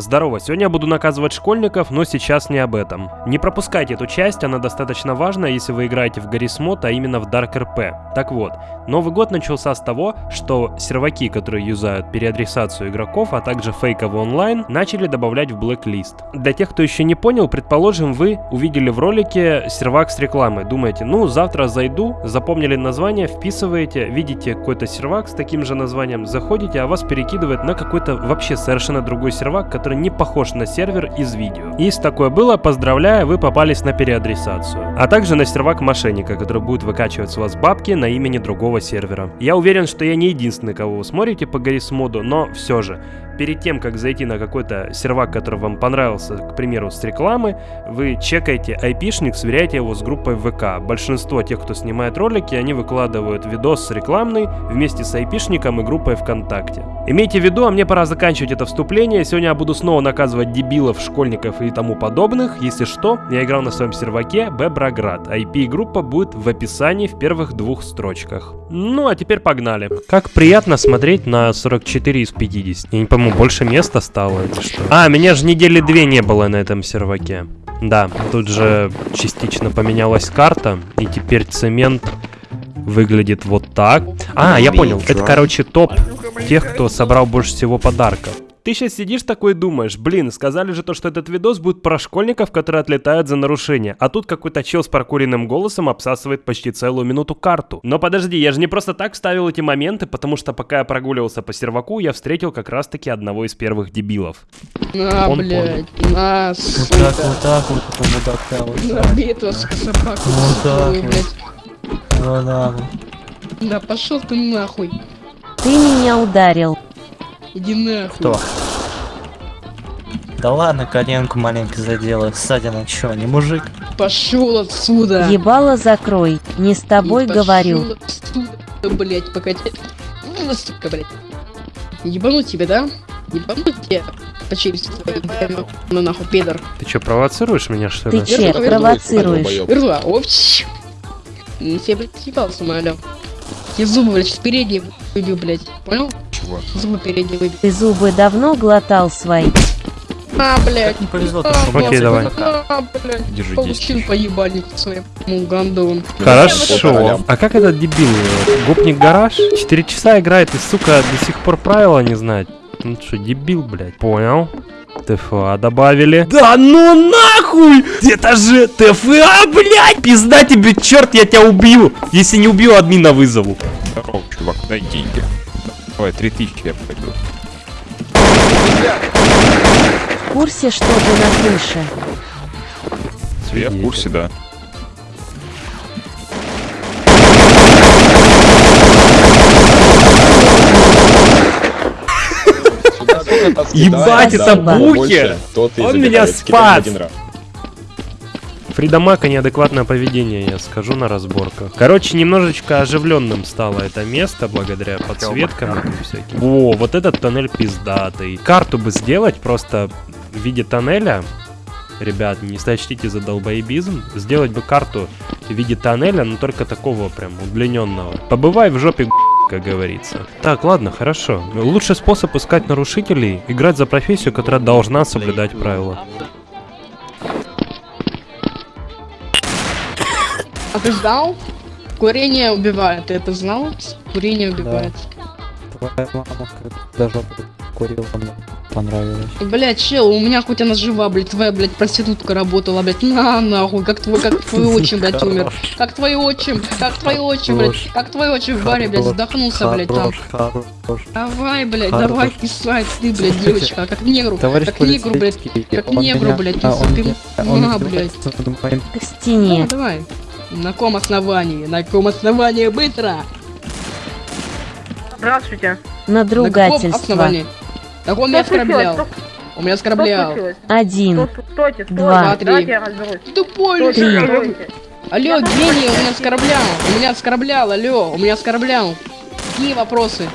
Здорово, сегодня я буду наказывать школьников, но сейчас не об этом. Не пропускайте эту часть, она достаточно важна, если вы играете в Гаррис Мод, а именно в Dark RP. Так вот, Новый год начался с того, что серваки, которые юзают переадресацию игроков, а также фейковый онлайн, начали добавлять в блэк-лист. Для тех, кто еще не понял, предположим, вы увидели в ролике сервак с рекламой. Думаете, ну завтра зайду, запомнили название, вписываете, видите какой-то сервак с таким же названием, заходите, а вас перекидывает на какой-то вообще совершенно другой сервак, который не похож на сервер из видео. Если такое было, поздравляю, вы попались на переадресацию. А также на сервак мошенника, который будет выкачивать с вас бабки на имени другого сервера. Я уверен, что я не единственный, кого вы смотрите по Гаррис моду, но все же, перед тем, как зайти на какой-то сервак, который вам понравился, к примеру, с рекламы, вы чекаете айпишник, сверяете его с группой ВК. Большинство тех, кто снимает ролики, они выкладывают видос рекламный вместе с айпишником и группой ВКонтакте. Имейте в виду, а мне пора заканчивать это вступление. Сегодня я буду снова наказывать дебилов, школьников и тому подобных. Если что, я играл на своем серваке Беброград. IP-группа будет в описании в первых двух строчках. Ну, а теперь погнали. Как приятно смотреть на 44 из 50. Я не пойму, больше места стало или что? А, меня же недели две не было на этом серваке. Да, тут же частично поменялась карта, и теперь цемент выглядит вот так. А, я понял, это, короче, топ тех, кто собрал больше всего подарков. Ты сейчас сидишь такой и думаешь, блин, сказали же то, что этот видос будет про школьников, которые отлетают за нарушение, а тут какой-то чел с прокуренным голосом обсасывает почти целую минуту карту. Но подожди, я же не просто так вставил эти моменты, потому что пока я прогуливался по серваку, я встретил как раз таки одного из первых дебилов. На, Он блядь, на, Вот сука. так, вот так, вот мудака, вот На так. битва с собаку, Вот так вот. блядь. Вот так вот. Да пошел ты нахуй. Ты меня ударил. Иди нахуй. Кто? Да ладно, коленку маленько задела. Ссадина чё, не мужик? Пошел отсюда. Ебало закрой. Не с тобой И говорю. Отсюда, блядь, пока тебя... Ну, Сука, блядь. Ебануть тебе, да? Ебануть тебе. По челюсти ну нахуй, пидор. Ты что, провоцируешь меня, что ли? Ты Верну, провоцируешь? Рла, опч. Ну, Тебе, блядь, съебался, алё. Я зубы, блядь, сейчас передние выбью, блядь. Понял? Чего? Зубы передние. Ты зубы давно глотал свои? А, блядь. Не повезло, А, то, что Окей, давай. А, блядь. Держи Получил 10. по ебальнику своему гандон. Хорошо. А как этот дебил? э, Гопник гараж? 4 часа играет и, сука, до сих пор правила не знает. Ну что, дебил, блядь. Понял. ТФА добавили. Да ну нахуй! Это же ТФА, блядь! Пизда тебе, черт, я тебя убью! Если не убью, админа вызову. Здорово, чувак, дай деньги. Давай, 3000 я пойду. В курсе, что ты на крыше? Я в курсе, да. Ебать, это. Буки! Он меня спас! Фридамака неадекватное поведение, я скажу на разборках. Короче, немножечко оживленным стало это место благодаря подсветкам и всяким. О, вот этот тоннель пиздатый. Карту бы сделать просто в виде тоннеля. Ребят, не сочтите за долбоебизм. Сделать бы карту в виде тоннеля, но только такого прям удлиненного. Побывай в жопе, как говорится. Так, ладно, хорошо. Лучший способ искать нарушителей — играть за профессию, которая должна соблюдать правила. А ты знал? Курение убивает, ты это знал? Курение убивает. Твоя мама жопу курила, мне понравилось. Блять, чел, у меня хоть она жива, блядь, твоя, блядь, проститутка работала, блядь, на нахуй, как твой, как твой отчим, блядь, умер. Как твой отчим, как твой отчим, блядь, Хорош. как твой отчим в баре, блядь, задохнулся, блядь, там. Давай, блядь, давай писать, ты, блядь, девочка, как негру, как негру, блядь, как негру, блядь, а, ты- он на, моим К Ну, стене. давай. На ком основании? На ком основании быстро? Здравствуйте. На На каком основании? Так он меня оскорблял. Что- Он меня оскорблял. Один. Стойте, стойте. Два. Разберусь. Ты тупой, Люся. стойте. Алло, гений, он меня оскорблял. Он меня оскорблял, алло, он меня оскорблял. Какие вопросы?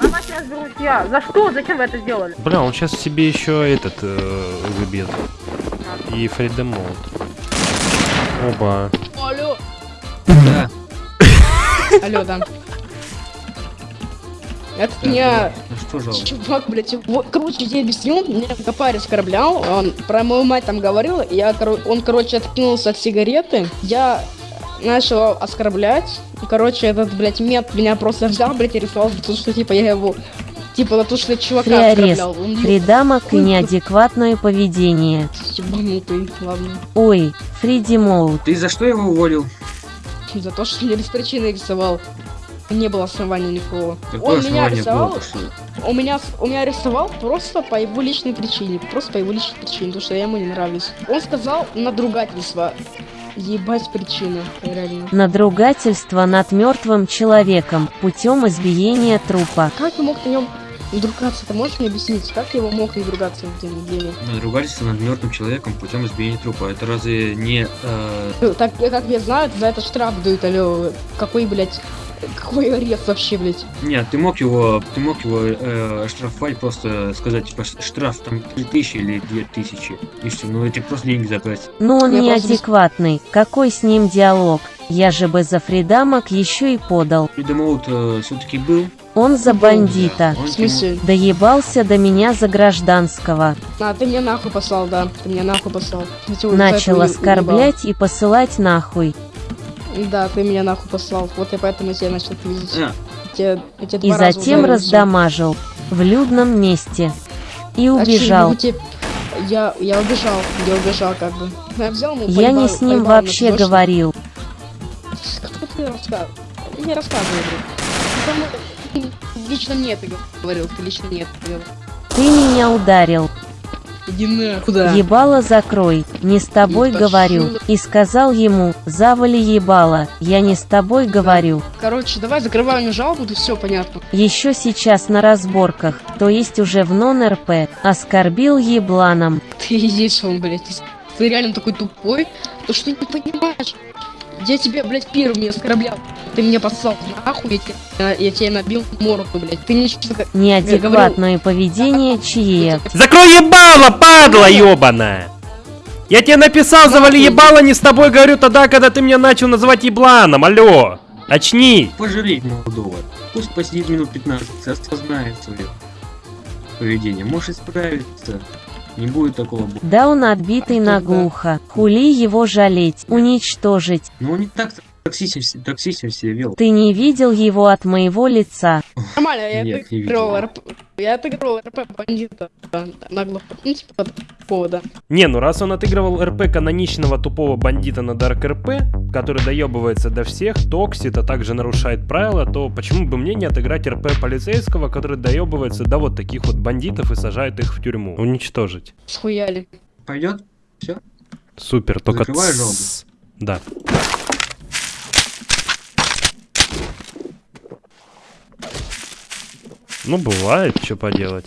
Разберусь я. За что? Зачем вы это сделали? Бля, он сейчас себе еще этот э, выбьет. И Фридем Оба. Алло. Алло, да. Это меня Ну что жалко? чувак, блядь, вот, короче, я объяснил, меня Копарь оскорблял, он про мою мать там говорил, я, он, короче, откинулся от сигареты, я начал оскорблять, короче, этот, блядь, мент меня просто взял, блядь, и рисовал то, что, типа, я его, типа, за то, что я чувака Фриарез, оскорблял. Он Придамок и неадекватное поведение. ебанутый, ладно. Ой, Фриди Моут. Ты за что его уволил? За то, что я без причины рисовал. Не было основания никакого. Какое он меня рисовал, было? У меня, у меня арестовал просто по его личной причине. Просто по его личной причине, потому что я ему не нравлюсь. Он сказал надругательство. Ебать причина, реально. Надругательство над мертвым человеком путем избиения трупа. Как я мог на нем надругаться? Ты можешь мне объяснить, как я его мог надругаться в день недели? Надругательство над мертвым человеком путем избиения трупа. Это разве не... э, Ну, Так, я- как я знаю, за это штраф дают, алло. Какой, блядь, какой арест вообще, блядь? Нет, ты мог его, ты мог его э, штрафовать, просто сказать, типа, штраф там 3000 или 2000, и все, ну эти просто деньги забрать. Но он Я просто неадекватный. Какой с ним диалог? Я же бы за Фридамок еще и подал. Фридомоут все-таки был. Он за бандита. В смысле? Доебался до меня за гражданского. А, ты меня нахуй послал, да. Ты меня нахуй послал. За Начал оскорблять и посылать нахуй. Да, ты меня нахуй послал. Вот я поэтому тебя начал видеть. А, Я, я тебя И затем ударил, раздамажил. В людном месте. И. А убежал. ну, тебе- Я, я убежал, я убежал как бы. Я взял ему, Я не с ним поебал вообще то, что- говорил. Кто ты рассказывал? Я не рассказываю, блин. Лично мне ты говорил, ты лично нет говорил. Ты меня ударил. Иди нахуй. Куда? Ебало закрой, не с тобой пошёл говорю. на- И сказал ему, завали ебало, я не с тобой говорю. Короче, давай закрываем мне жалобу, и все понятно. Еще сейчас на разборках, то есть уже в нон-РП, оскорбил ебланом. Ты есть он, блядь. Ты, реально такой тупой, то что не понимаешь. Я тебя, блядь, первым не оскорблял. Ты меня послал нахуй, я тебе, я тебе набил морду, блядь. Ты ничего... Неадекватное поведение чье. Закрой ебало, падла ебаная! Я тебе написал, завали ебало, не с тобой говорю тогда, когда ты меня начал называть ебланом, алло! Очни! пожалей молодого. Пусть посидит минут 15, осознает свое поведение. Может исправиться. Не будет такого. Да он отбитый наглухо. Хули его жалеть, уничтожить. Он не так токсичен, с- токсичен себя вел. Ты не видел его от моего лица. Нормально, я Нет, не отыгрывал видел. RP. Я отыгрывал RP бандита. да, Нагло. Ну, типа такого, да. Не, ну раз он отыгрывал RP каноничного тупого бандита на Dark RP, который доебывается до всех, токсит, а также нарушает правила, то почему бы мне не отыграть RP полицейского, который доебывается до вот таких вот бандитов и сажает их в тюрьму? Уничтожить. Схуяли. Пойдет? Все? Супер, только... Закрываю тссс. Да. Ну, бывает, что поделать.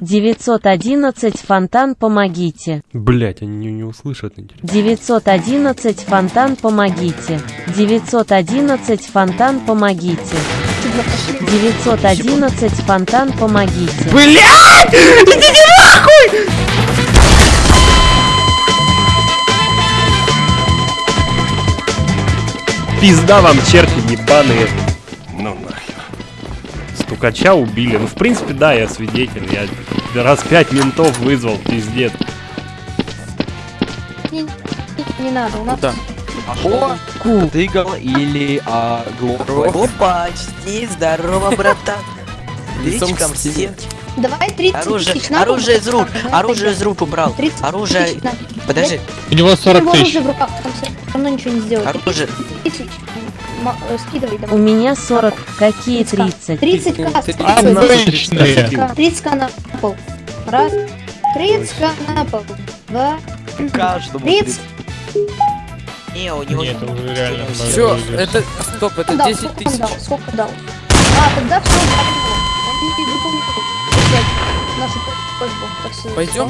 Девятьсот одиннадцать фонтан, помогите. Блять, они не, не услышат, интересно. 911 фонтан, помогите. 911 фонтан, помогите. 911 фонтан, помогите. Блять! Идите нахуй! Пизда вам, черти ебаные. Ну нахер. Стукача убили. Ну, в принципе, да, я свидетель. Я раз пять ментов вызвал, пиздец. Не, не надо, у нас... О, Ку. тыгал или а, глупый. Опа, почти, здорово, братан. Лицом к стене. Давай 30 Оружие, тысяч на оружие из рук, оружие из рук убрал. 30 Оружие, тысяч подожди, У него У него равно ничего не сделает. оружие, 30 тысяч. Ма- э, Скидывай У давай. меня 40. Какие 30? 30 к Обычные. 30 к на пол. Раз. 30 к на пол. Два. Каждому. 30. не, у него... Нет, уже реально. Все, это... Стоп, это Дал, 10 сколько он тысяч. дал? Сколько дал? А, тогда все, он Пойдем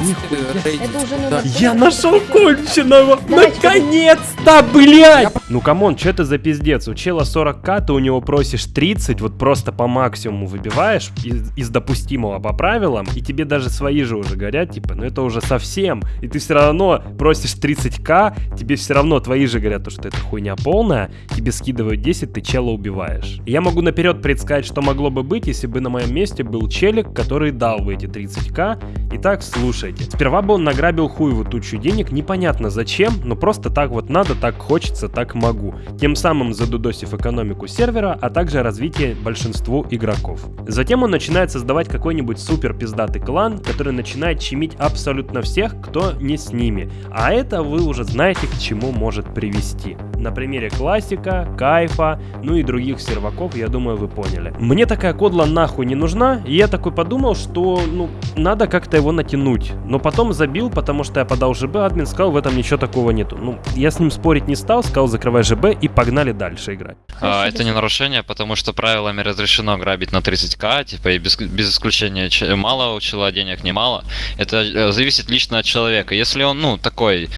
Да? Я нашел конченого! Наконец-то, блядь! Ну come on, что это за пиздец? У чела 40к, ты у него просишь 30, вот просто по максимуму выбиваешь из, из допустимого по правилам, и тебе даже свои же уже горят, типа, ну это уже совсем. И ты все равно просишь 30к, тебе все равно твои же говорят, то, что это хуйня полная, тебе скидывают 10, ты чела убиваешь. Я могу наперед предсказать, что могло бы быть, если бы на моем месте был челик, который дал бы эти 30к. Итак, слушайте. Сперва бы он награбил хуевую тучу денег, непонятно зачем, но просто так вот надо, так хочется, так могу. Тем самым задудосив экономику сервера, а также развитие большинству игроков. Затем он начинает создавать какой-нибудь супер пиздатый клан, который начинает чимить абсолютно всех, кто не с ними. А это вы уже знаете, к чему может привести. На примере классика, кайфа, ну и других серваков, я думаю, вы поняли. Мне такая кодла нахуй не нужна, и я такой подумал, что, ну, надо как-то его натянуть. Но потом забил, потому что я подал ЖБ, админ сказал, в этом ничего такого нету. Ну, я с ним спорить не стал, сказал, закрывай ЖБ и погнали дальше играть. А, это не нарушение, потому что правилами разрешено грабить на 30к, типа, и без, без исключения мало у человека денег, немало. Это э, зависит лично от человека. Если он, ну, такой,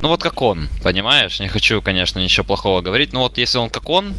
ну вот как он, понимаешь? Не хочу, конечно, ничего плохого говорить, но вот если он как он,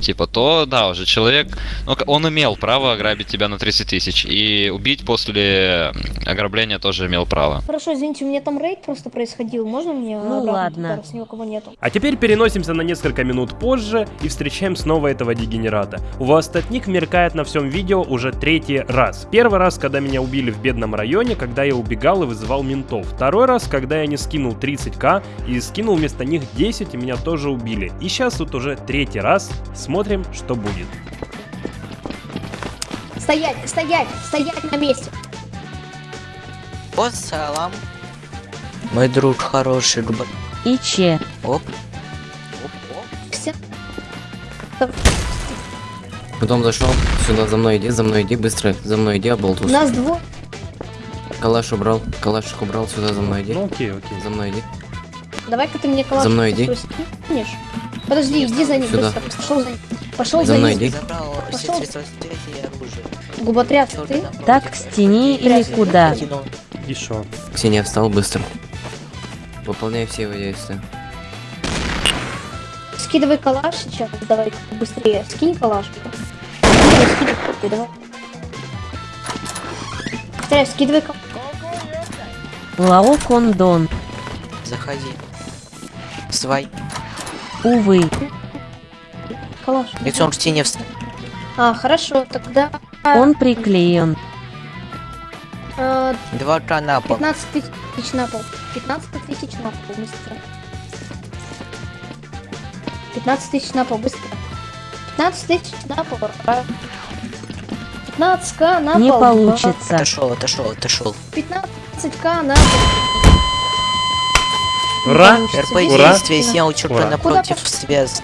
типа, то да, уже человек, ну, он имел право ограбить тебя на 30 тысяч, и убить после ограбления тоже имел право. Хорошо, извините, у меня там рейд просто происходил. Можно мне Ну обратно ладно. раз ни у кого нету? А теперь переносимся на несколько минут позже и встречаем снова этого дегенерата. У вас этот ник меркает на всем видео уже третий раз. Первый раз, когда меня убили в бедном районе, когда я убегал и вызывал ментов. Второй раз, когда я не скинул 30к и скинул вместо них 10 и меня тоже убили. И сейчас тут уже третий раз. Смотрим, что будет. Стоять, стоять, стоять на месте. Салам. Мой друг хороший. И че? Оп. Потом зашел, сюда за мной иди, за мной иди, быстро, за мной иди, оболтус. Нас двое. Калаш убрал, калаш убрал, сюда за мной иди. Ну окей, окей. За мной иди. Давай-ка ты мне калаш За мной иди. скинешь. Подожди, иди за ним Сюда. быстро. Пошел за ним. Пошел За за, ним. Пошел. Губотряд, ты? Так к стене или куда? И шо? Ксения встал быстро. Выполняй все его действия. Скидывай калаш сейчас. Давай быстрее. Скинь калаш. Скидывай, скидывай. Давай. Быстрее, скидывай калаш. Лао Кондон. Заходи. Свай. Увы. Калаш. Лицом к стене встань. А, хорошо, тогда... Он приклеен. э, Два к на пол. 15 тысяч на пол. 15 тысяч на пол, быстро. 15 тысяч на пол, быстро. 15 тысяч на пол. 15к на Не пол. получится. Отошел, отошел, отошел. 15к на пол. Ура! РП действия снял черта напротив связи.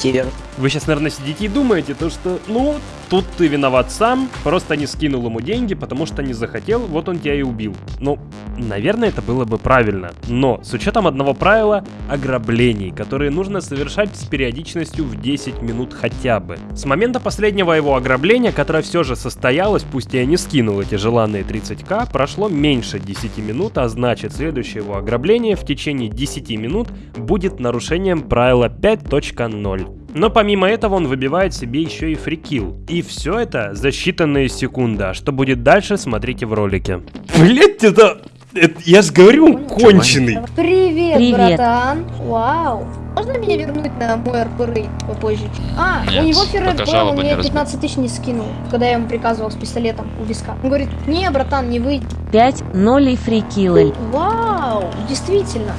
Вы сейчас, наверное, сидите и думаете, то что, ну, тут ты виноват сам, просто не скинул ему деньги, потому что не захотел, вот он тебя и убил. Ну, наверное, это было бы правильно. Но, с учетом одного правила, ограблений, которые нужно совершать с периодичностью в 10 минут хотя бы. С момента последнего его ограбления, которое все же состоялось, пусть я не скинул эти желанные 30к, прошло меньше 10 минут, а значит, следующее его ограбление в течение 10 минут будет нарушением правила 5.0. Но помимо этого он выбивает себе еще и фрикил. И все это за считанные секунды. А что будет дальше, смотрите в ролике. Блять, это... это- я же говорю, он конченый. Привет, Привет. братан. Вау. Можно меня вернуть на мой РПР попозже? А, Нет, у него феррет был, он не мне разб- 15 тысяч не скинул, когда я ему приказывал с пистолетом у виска. Он говорит, не, братан, не выйди. 5 0 и фрикилы. Вау, действительно.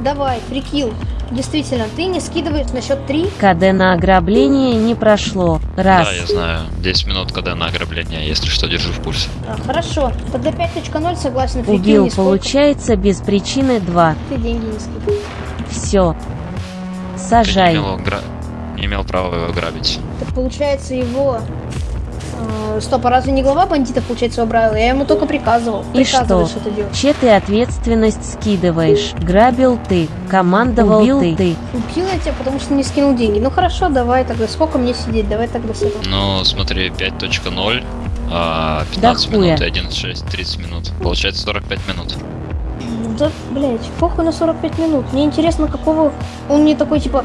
Давай, прикил. Действительно, ты не скидываешь на счет 3. КД на ограбление не прошло. Раз. Да, я знаю. 10 минут, когда на ограбление, если что, держу в пульсе. А, хорошо, тогда 5.0 согласен. Убил, нисколько. получается, без причины 2. Ты деньги не скидываешь. Все. Ты не Сажай. имел, гра- не имел права его грабить. Так получается его... э, стоп, а разве не глава бандитов, получается, убрал? Я ему только приказывал. И Приказывал что? делать. Че ты ответственность скидываешь? Грабил ты, командовал Убил ты. ты. Убил я тебя, потому что не скинул деньги. Ну хорошо, давай тогда. Сколько мне сидеть? Давай тогда с этого. Ну, смотри, 5.0. а, 15 минут хуя. и 1.6 30 минут. Получается 45 минут. Да, блять, похуй на 45 минут. Мне интересно, какого он мне такой, типа...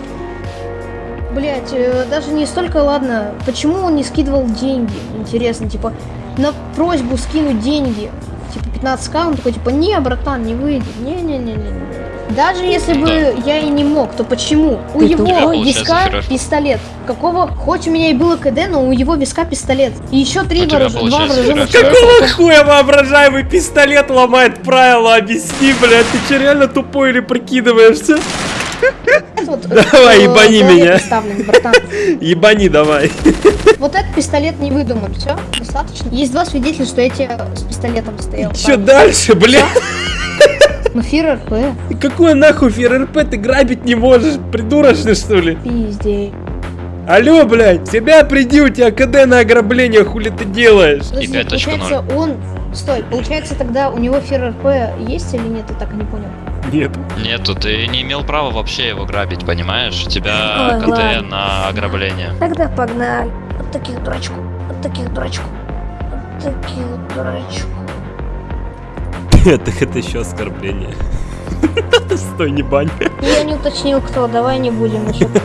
Блять, даже не столько, ладно, почему он не скидывал деньги? Интересно, типа, на просьбу скинуть деньги, типа 15к, он такой, типа, не, братан, не выйдет, не-не-не-не. Даже если бы я и не мог, то почему? У Ты его тупой. Получается, виска Феррер. пистолет. Какого? Хоть у меня и было КД, но у его виска пистолет. И еще три У вооруж- два вооруженных. Какого хуя воображаемый пистолет ломает правила? Объясни, блядь, ты че реально тупой или прикидываешься? Вот, Давай, э, ебани меня. Ебани давай. Вот этот пистолет не выдуман, все, достаточно. Есть два свидетеля, что я тебе с пистолетом стоял. Че дальше, блядь? Ну, фир РП, Какой нахуй ФРРП ты грабить не можешь? Придурочный что ли? пиздец. Алло, блядь, себя приди, у тебя КД на ограбление, хули ты делаешь? Подожди, 5.0. получается, он... Стой, получается, тогда у него фир РП есть или нет, я так и не понял. Нет. Нету, ты не имел права вообще его грабить, понимаешь? У тебя Ой, КД ладно. на ограбление. Тогда погнали. Вот таких дурачков, вот таких дурачков, вот таких дурачков. Это, это еще оскорбление. Стой, не бань. Я не уточнил, кто, давай не будем еще.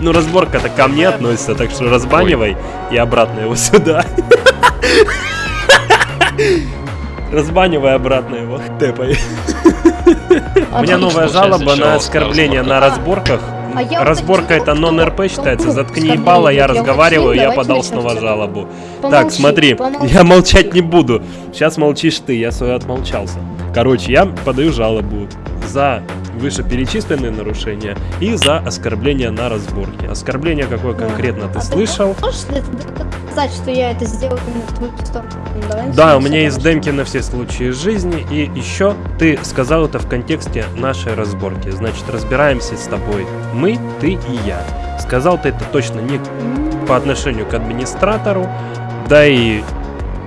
Ну, разборка-то ко мне относится, так что разбанивай и обратно его сюда. Разбанивай обратно его. Тэпай. У меня новая жалоба на оскорбление на разборках. А Разборка это уточнил, нон-РП считается. кто Заткни ебало, я идет. Я разговариваю, я подал снова жалобу. Так, смотри, я молчать не буду. Сейчас молчишь ты, я свое отмолчался. Короче, я подаю жалобу за вышеперечисленные нарушения и за оскорбление на разборке. Оскорбление какое конкретно ты А слышал? Можешь ты доказать, что я это сделал в твою сторону? Давай Да, у меня есть демки на все случаи жизни, и еще ты сказал это в контексте нашей разборки. Значит, разбираемся с тобой. Мы, ты и я. Сказал ты это точно не по отношению к администратору, да и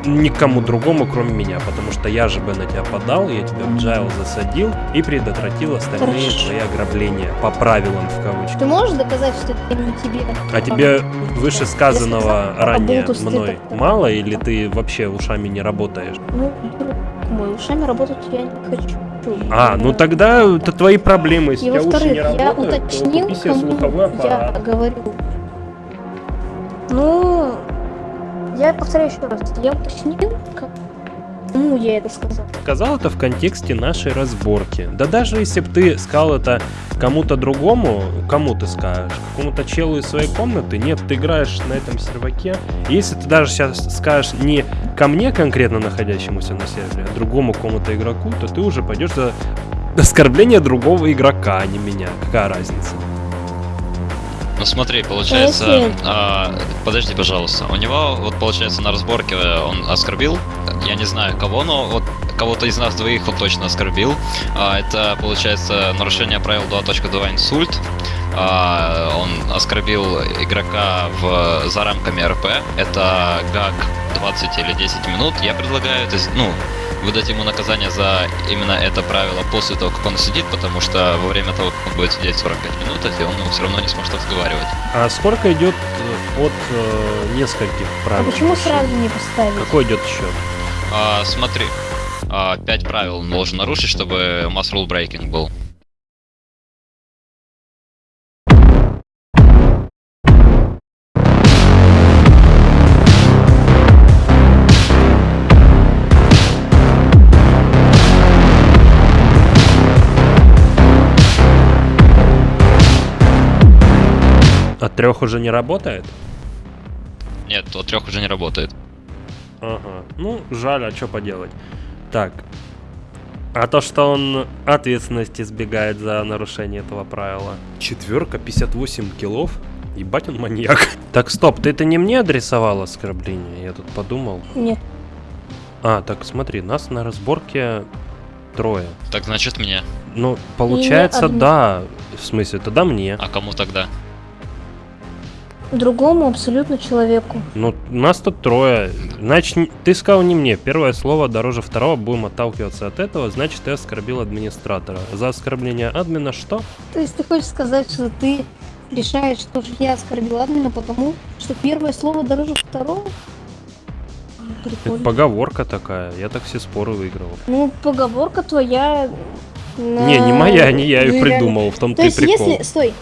никому другому, кроме меня, потому что я же бы на тебя подал, я тебя в джайл засадил и предотвратил остальные Хорошо. твои ограбления по правилам в кавычках. Ты можешь доказать, что это именно тебе? А тебе вышесказанного Я сказал, ранее мной так- мало или ты вообще ушами не работаешь? Ну, мой, ушами работать я не хочу. А, ну тогда это твои проблемы. Если И во-вторых, не я работают, то уточнил, кому я говорю. Ну, я повторяю еще раз, я уточнил, кому я это сказал. Сказал это в контексте нашей разборки. Да даже если бы ты сказал это кому-то другому, кому ты скажешь? Какому-то челу из своей комнаты? Нет, ты играешь на этом серваке. Если ты даже сейчас скажешь не ко мне конкретно находящемуся на сервере, а другому кому-то игроку, то ты уже пойдешь за оскорбление другого игрока, а не меня. Какая разница? Ну смотри, получается, Если- а, подожди, пожалуйста. У него, вот получается, на разборке он оскорбил, я не знаю кого, но вот кого-то из нас двоих он точно оскорбил. А, это, получается, нарушение правил 2.2 инсульт. А, он оскорбил игрока в, за рамками РП. Это гаг 20 или 10 минут. Я предлагаю это, ну, выдать ему наказание за именно это правило после того, как он сидит, потому что во время того, как он будет сидеть 45 минут, и он все равно не сможет разговаривать. А сколько идет э, от э, нескольких А правил? почему сразу не поставить? Какой идет счет? А, смотри, а, пять правил он должен нарушить, чтобы mass rule breaking был. Трех уже не работает? Нет, от трех уже не работает. Ага. Ну, жаль, а что поделать. Так. А то, что он ответственности избегает за нарушение этого правила. Четверка, 58 килов. Ебать он маньяк. Так, стоп, ты это не мне адресовал оскорбление? Я тут подумал. Нет. А, так смотри, нас на разборке трое. Так значит мне. Ну, получается, адми- да. В смысле, тогда мне. А кому тогда? Другому абсолютно человеку. Ну, нас тут трое. Значит, ты сказал не мне. Первое слово дороже второго. Будем отталкиваться от этого. Значит, ты оскорбил администратора. За оскорбление админа что? То есть ты хочешь сказать, что ты решаешь, что я оскорбил админа, потому что первое слово дороже второго? Это Прикольно. поговорка такая. Я так все споры выиграл. Ну, поговорка твоя... на- Не, не моя, не я ее Ну, реально. придумал. В том То есть, прикол. если... Стой.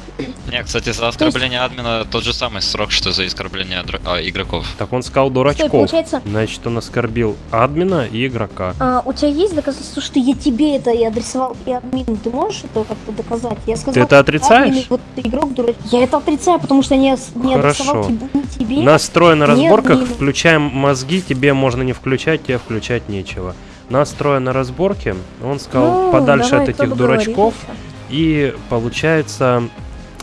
Не, кстати, за оскорбление админа тот же самый срок, что за оскорбление дра- а, игроков. Так он сказал дурачков. получается- Значит, он оскорбил админа и игрока. А, у тебя есть доказательства, что я тебе это и адресовал, и админу? Ты можешь это как-то доказать? Я сказал, Ты это отрицаешь? админ, вот игрок дурак. Я это отрицаю, потому что не, не адресовал Хорошо. тебе, ни тебе. Настрой на разборках, админу. включаем мозги, тебе можно не включать, тебе включать нечего. Настроя на разборке, он сказал Ну, подальше давай, от этих дурачков. И получается,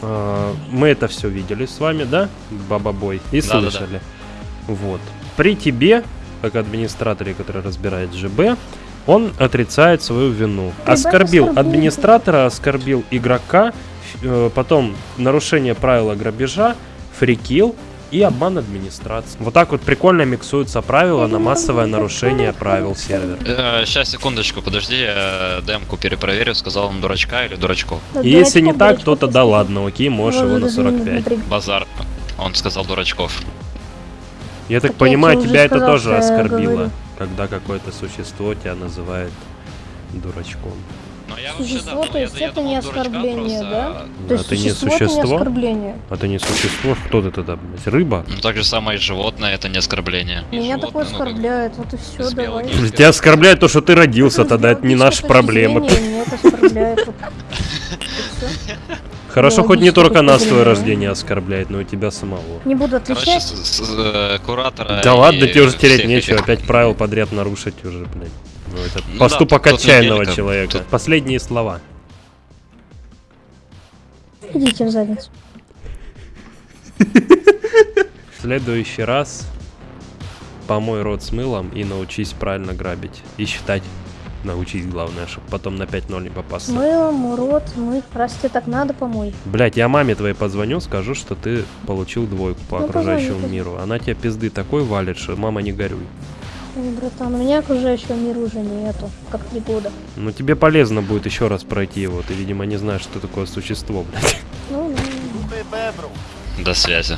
э, мы это все видели с вами, да, Баба-бой, и Да-да-да. слышали. Вот. При тебе, как администраторе, который разбирает ЖБ, он отрицает свою вину. Ребята, Оскорбил администратора, оскорбил игрока, э, потом нарушение правила грабежа, фрикил и обман администрации. Вот так вот прикольно миксуются правила на массовое нарушение правил сервера. сейчас, секундочку, подожди, я демку перепроверю, сказал он дурачка или дурачков. Да, И если не так, дурачков то тогда ладно, окей, можешь его на 45. Базар. Он сказал дурачков. Я так понимаю, тебя это тоже оскорбило, говорю. когда какое-то существо тебя называет дурачком. Но я Существо, то есть это не оскорбление, да? Ну, То есть это не существо, это оскорбление. А ты не существо, кто ты тогда, блядь, рыба? Ну так же самое и животное, это не оскорбление. Меня такое ну, оскорбляет, вот и все, давай. Тебя оскорбляет то, что ты родился, тогда это не наша проблема. это. Хорошо, хоть не только нас твое рождение оскорбляет, но и тебя самого. Не буду Короче, отвечать. с, с- э, куратора Да ладно, тебе уже всех тереть нечего, опять правил подряд нарушить уже, блядь. Ну, это Ну да, поступок тут отчаянного неделька. человека. Тут- Последние слова. Идите в задницу. В следующий раз помой рот с мылом и научись правильно грабить. И считать. Научись, главное, чтобы потом на 5-0 не попасться. Мылом, мыть. Раз тебе так надо, помой. Блять, я маме твоей позвоню, скажу, что ты получил двойку по Ну, окружающему позвони, миру. Она тебе пизды такой валит, что мама не горюй. Ой, братан, у меня окружающего мира уже нету. Как три года. Ну тебе полезно будет еще раз пройти его. Ты, видимо, не знаешь, что такое существо, блядь. Ну, ну. До связи.